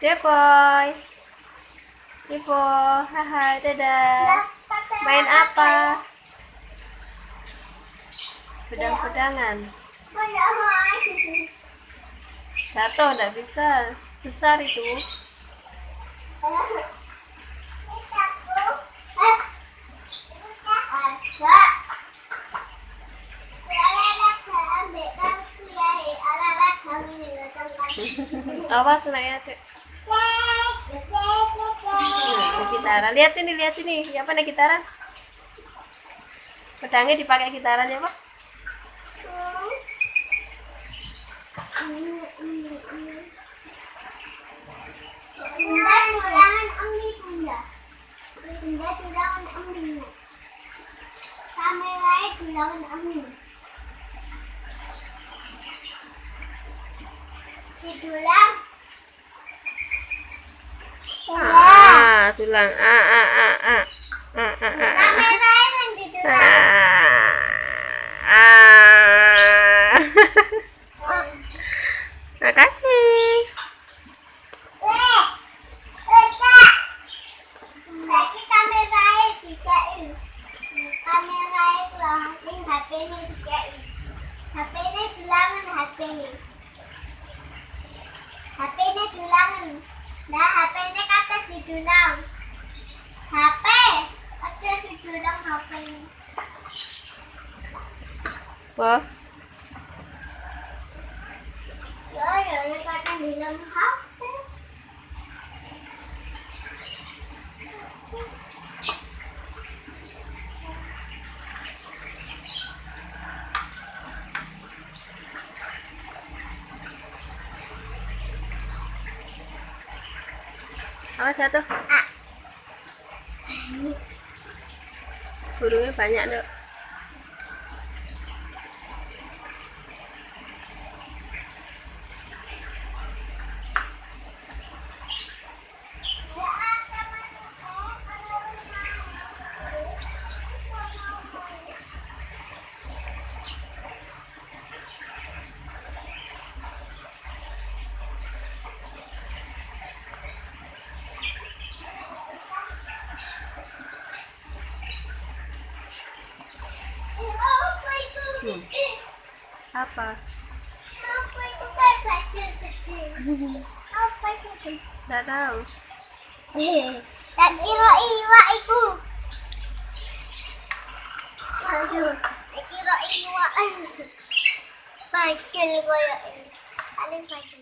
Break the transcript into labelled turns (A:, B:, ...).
A: Depoy. Ivo, haha, dadah. Main apa? Pedang-pedangan. Jatuh, enggak bisa. Besar itu. Awas anaknya, Dek. Lihat sini, lihat sini. Ya apa nih gitaran? Pedangnya dipakai gitaran ya, Pak?
B: Bunda tulangan ambil. Kamera tulangan. Tulang.
A: Ah, tulang. Ah, ah, ah, ah. Ah, ah, ah, ah.
B: Di tulang.
A: Ah. Ah. Makasih.
B: Lagi kamera juga tulangan ini HP ini juga ini. HP ini tulangan HP ini. HP ini tulangan. Nah, HP ini kata di tulang. HP, kata di tulang HP ini.
A: Wah,
B: Ya, ya, ini kata di dalam HP.
A: Awas satu.
B: Ah.
A: Burungnya banyak, Dok.
B: Itu?
A: Hmm. Apa?
B: Apa itu kayak kecil? Apa itu?
A: Nggak tahu.
B: Tak kira iwak iku. Aduh, kira iwak. Bajul koyo ini. Paling bajul.